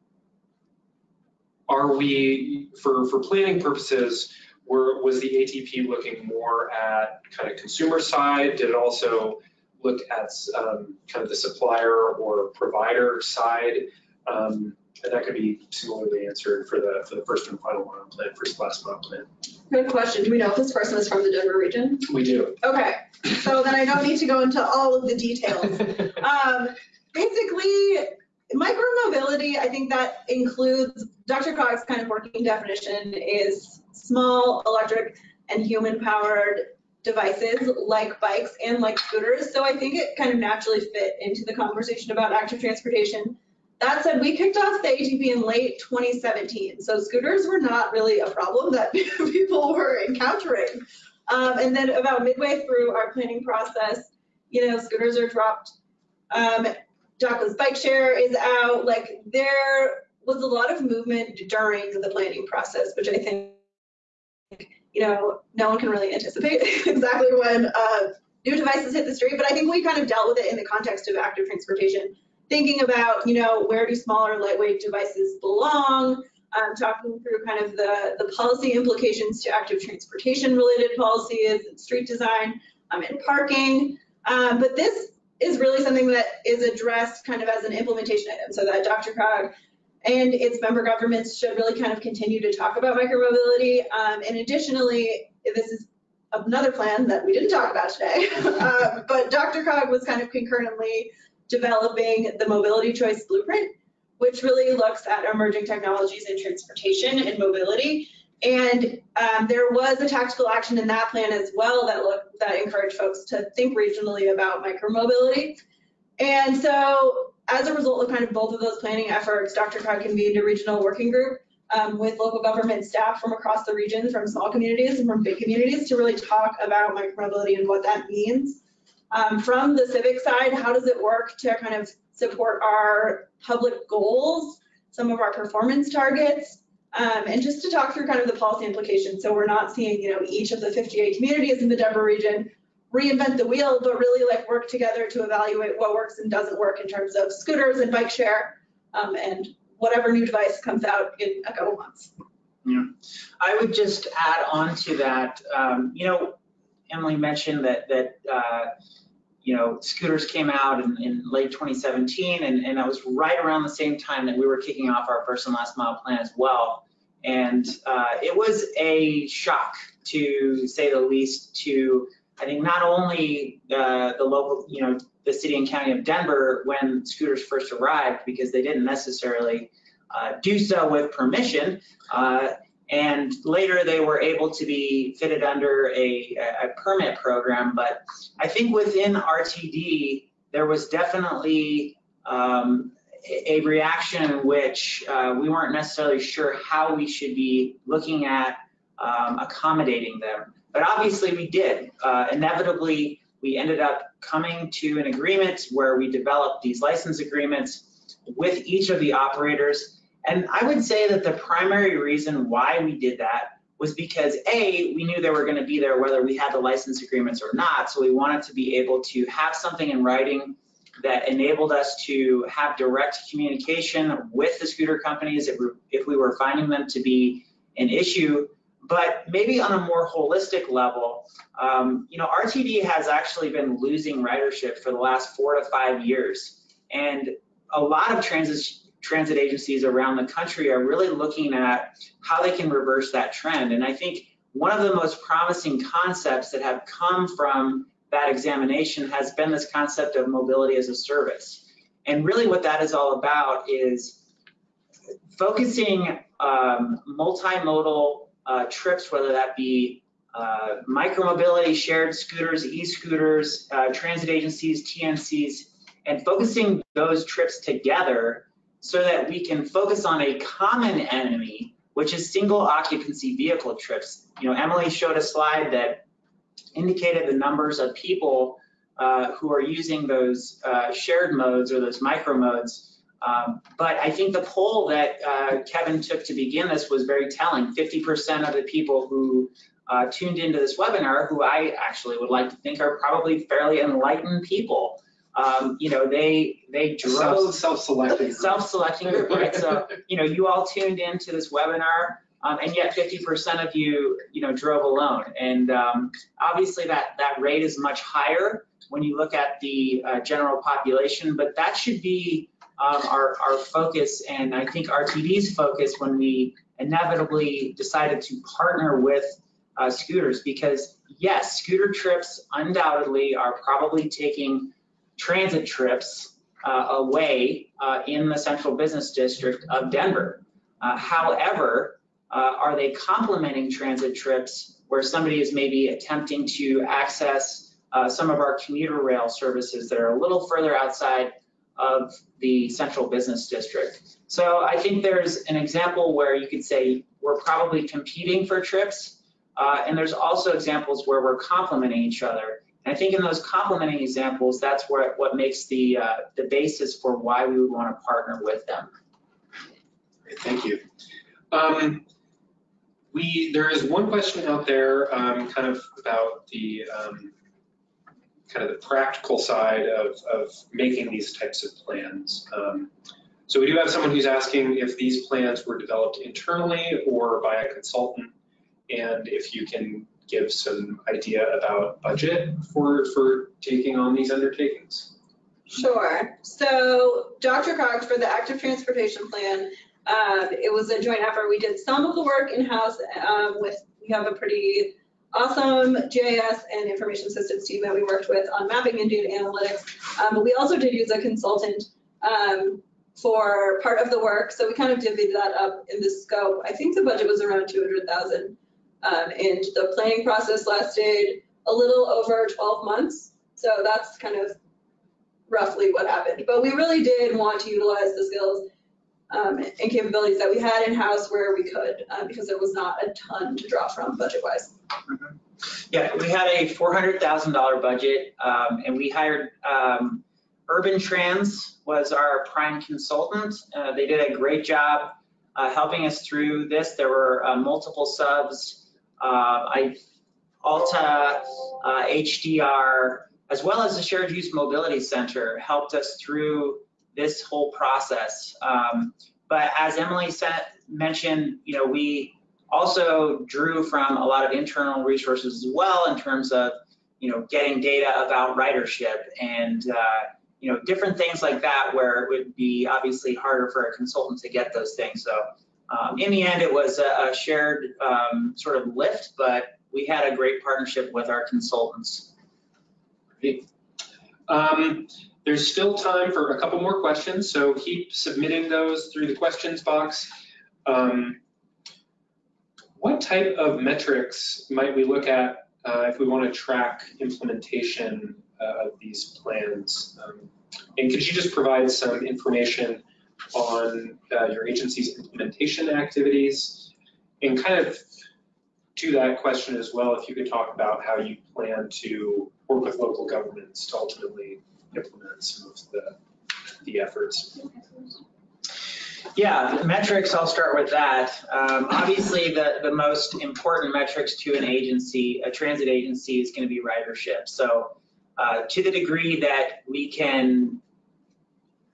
are we, for, for planning purposes, were, was the ATP looking more at kind of consumer side? Did it also look at um, kind of the supplier or provider side. Um, and that could be similarly answered for the for the first and final one on plan, first last mile plan. Good question. Do we know if this person is from the Denver region? We do. Okay, so then I don't need to go into all of the details. um, basically, micromobility, I think that includes DRCOG's kind of working definition is small electric and human powered devices like bikes and like scooters. So I think it kind of naturally fit into the conversation about active transportation. That said, we kicked off the ATP in late 2017. So scooters were not really a problem that people were encountering. Um, and then about midway through our planning process, you know, scooters are dropped. Um, DACA's bike share is out. Like there was a lot of movement during the planning process, which I think you know, no one can really anticipate exactly when uh, new devices hit the street, but I think we kind of dealt with it in the context of active transportation, thinking about, you know, where do smaller lightweight devices belong, um, talking through kind of the, the policy implications to active transportation related policies street design um, and parking. Um, but this is really something that is addressed kind of as an implementation item so that Dr. DRCOG and its member governments should really kind of continue to talk about micromobility. Um, and additionally, this is another plan that we didn't talk about today, uh, but DRCOG was kind of concurrently developing the mobility choice blueprint, which really looks at emerging technologies in transportation and mobility. And um, there was a tactical action in that plan as well that looked that encouraged folks to think regionally about micromobility. And so as a result of kind of both of those planning efforts, DRCOG convened a regional working group um, with local government staff from across the region, from small communities and from big communities to really talk about micromobility and what that means. Um, from the civic side, how does it work to kind of support our public goals, some of our performance targets, um, and just to talk through kind of the policy implications. So we're not seeing, you know, each of the 58 communities in the Denver region reinvent the wheel, but really like work together to evaluate what works and doesn't work in terms of scooters and bike share um, and whatever new device comes out in a couple months. Yeah, I would just add on to that, um, you know, Emily mentioned that, that, uh, you know, scooters came out in, in late 2017 and, and that was right around the same time that we were kicking off our first and last mile plan as well. And uh, it was a shock to say the least to, I think not only uh, the local, you know, the city and county of Denver when scooters first arrived because they didn't necessarily uh, do so with permission. Uh, and later they were able to be fitted under a, a permit program. But I think within RTD, there was definitely um, a reaction in which uh, we weren't necessarily sure how we should be looking at um, accommodating them. But obviously we did. Uh, inevitably, we ended up coming to an agreement where we developed these license agreements with each of the operators. And I would say that the primary reason why we did that was because A, we knew they were going to be there whether we had the license agreements or not. So we wanted to be able to have something in writing that enabled us to have direct communication with the scooter companies if we, if we were finding them to be an issue. But maybe on a more holistic level, um, you know, RTD has actually been losing ridership for the last four to five years. And a lot of transit, transit agencies around the country are really looking at how they can reverse that trend. And I think one of the most promising concepts that have come from that examination has been this concept of mobility as a service. And really what that is all about is focusing um, multimodal uh, trips, whether that be uh, micromobility, shared scooters, e-scooters, uh, transit agencies, TNCs, and focusing those trips together so that we can focus on a common enemy, which is single occupancy vehicle trips. You know, Emily showed a slide that indicated the numbers of people uh, who are using those uh, shared modes or those micro modes um, but I think the poll that uh, Kevin took to begin this was very telling. 50% of the people who uh, tuned into this webinar, who I actually would like to think are probably fairly enlightened people, um, you know, they they drove self-selecting self-selecting group, right? So you know, you all tuned into this webinar. Um, and yet 50% of you, you know, drove alone. And um, obviously that, that rate is much higher when you look at the uh, general population, but that should be um, our, our focus and I think RTD's focus when we inevitably decided to partner with uh, scooters because yes, scooter trips undoubtedly are probably taking transit trips uh, away uh, in the central business district of Denver. Uh, however, uh, are they complementing transit trips where somebody is maybe attempting to access uh, some of our commuter rail services that are a little further outside of the central business district. So I think there's an example where you could say we're probably competing for trips, uh, and there's also examples where we're complementing each other. And I think in those complementing examples, that's where, what makes the, uh, the basis for why we would want to partner with them. Great, thank you. Um, we, there is one question out there um, kind of about the um, kind of the practical side of, of making these types of plans. Um, so we do have someone who's asking if these plans were developed internally or by a consultant, and if you can give some idea about budget for, for taking on these undertakings. Sure. So DRCOG's for the active transportation plan, uh, it was a joint effort. We did some of the work in-house um, with, we have a pretty awesome GIS and information systems team that we worked with on mapping and data analytics. Um, but we also did use a consultant um, for part of the work. So we kind of divvied that up in the scope. I think the budget was around 200,000. Um, and the planning process lasted a little over 12 months. So that's kind of roughly what happened. But we really did want to utilize the skills um, and capabilities that we had in-house where we could, uh, because there was not a ton to draw from budget-wise. Yeah, we had a four hundred thousand dollar budget, um, and we hired, um, UrbanTrans was our prime consultant. Uh, they did a great job, uh, helping us through this. There were, uh, multiple subs. Uh, I, Alta, uh, HDR, as well as the Shared Use Mobility Center helped us through this whole process. Um, but as Emily said, mentioned, you know, we also drew from a lot of internal resources as well in terms of, you know, getting data about ridership and, uh, you know, different things like that where it would be obviously harder for a consultant to get those things. So um, in the end, it was a, a shared um, sort of lift, but we had a great partnership with our consultants. Um, There's still time for a couple more questions, so keep submitting those through the questions box. Um, What type of metrics might we look at uh, if we want to track implementation uh, of these plans? Um, And could you just provide some information on uh, your agency's implementation activities? And kind of to that question as well, if you could talk about how you plan to work with local governments to ultimately implement some of the, the efforts. Yeah, metrics, I'll start with that. Um, obviously, the, the most important metrics to an agency, a transit agency, is going to be ridership. So uh, to the degree that we can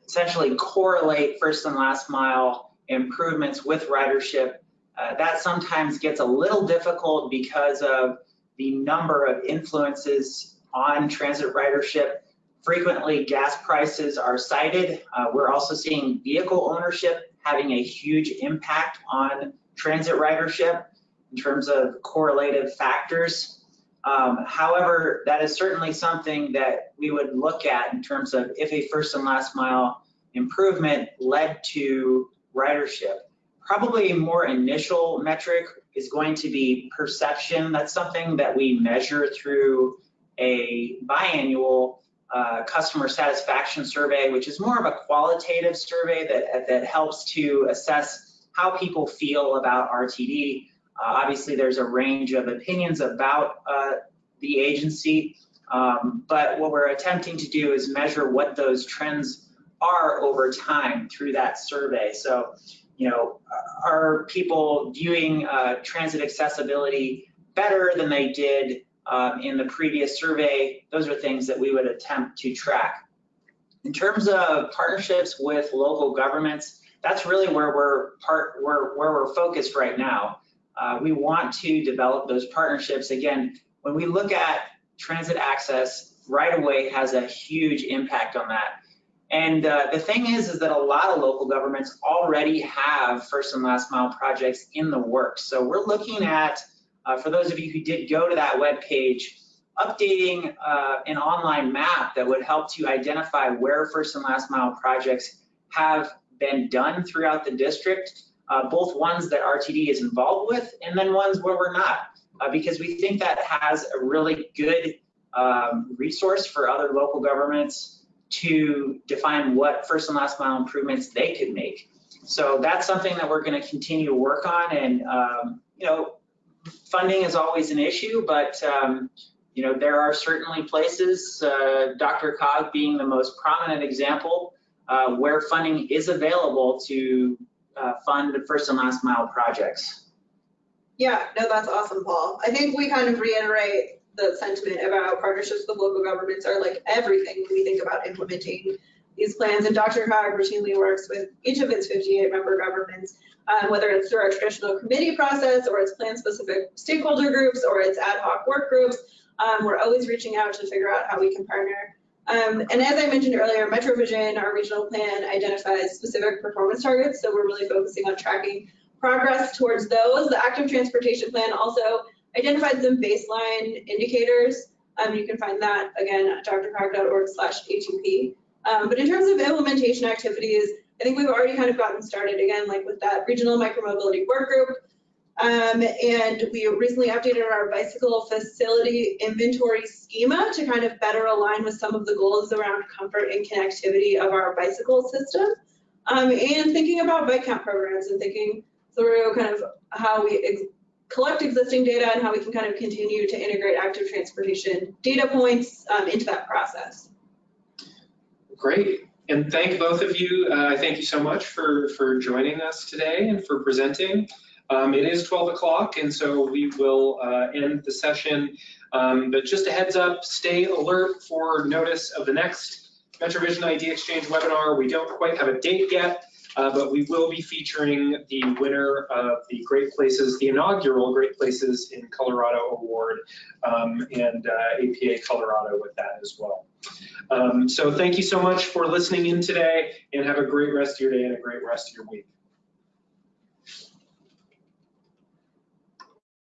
essentially correlate first and last mile improvements with ridership, uh, that sometimes gets a little difficult because of the number of influences on transit ridership. Frequently, gas prices are cited. Uh, we're also seeing vehicle ownership having a huge impact on transit ridership in terms of correlative factors. Um, however, that is certainly something that we would look at in terms of if a first and last mile improvement led to ridership. Probably a more initial metric is going to be perception. That's something that we measure through a biannual uh, customer satisfaction survey, which is more of a qualitative survey that, that helps to assess how people feel about RTD. Uh, obviously, there's a range of opinions about uh, the agency, um, but what we're attempting to do is measure what those trends are over time through that survey. So, you know, are people viewing uh, transit accessibility better than they did um, in the previous survey, those are things that we would attempt to track. In terms of partnerships with local governments, that's really where we're part where, where we're focused right now. Uh, we want to develop those partnerships. Again, when we look at transit access, right away has a huge impact on that. And uh, the thing is, is that a lot of local governments already have first and last mile projects in the works. So we're looking at uh, for those of you who did go to that web page, updating uh, an online map that would help to identify where first and last mile projects have been done throughout the district, uh, both ones that RTD is involved with and then ones where we're not, uh, because we think that has a really good um, resource for other local governments to define what first and last mile improvements they could make. So that's something that we're going to continue to work on and, um, you know, funding is always an issue, but um, you know there are certainly places, uh, DRCOG being the most prominent example, uh, where funding is available to uh, fund first and last mile projects. Yeah, no, that's awesome, Paul. I think we kind of reiterate the sentiment about partnerships with local governments are like everything when we think about implementing these plans. And DRCOG routinely works with each of its 58 member governments um, whether it's through our traditional committee process or it's plan-specific stakeholder groups or it's ad hoc work groups. Um, we're always reaching out to figure out how we can partner. Um, and as I mentioned earlier, MetroVision, our regional plan, identifies specific performance targets. So we're really focusing on tracking progress towards those. The active transportation plan also identified some baseline indicators. Um, you can find that again at drcog.org slash ATP. Um, but in terms of implementation activities, I think we've already kind of gotten started again, like with that regional micromobility work group. Um, and we recently updated our bicycle facility inventory schema to kind of better align with some of the goals around comfort and connectivity of our bicycle system. Um, and thinking about bike count programs and thinking through kind of how we ex- collect existing data and how we can kind of continue to integrate active transportation data points um, into that process. Great. And thank both of you. Uh, I thank you so much for, for joining us today and for presenting. Um, it is 12 o'clock, and so we will uh, end the session. Um, but just a heads up, stay alert for notice of the next MetroVision Idea Exchange webinar. We don't quite have a date yet, uh, but we will be featuring the winner of the Great Places, the inaugural Great Places in Colorado Award, um, and uh, APA Colorado with that as well. Um, so thank you so much for listening in today, and have a great rest of your day and a great rest of your week.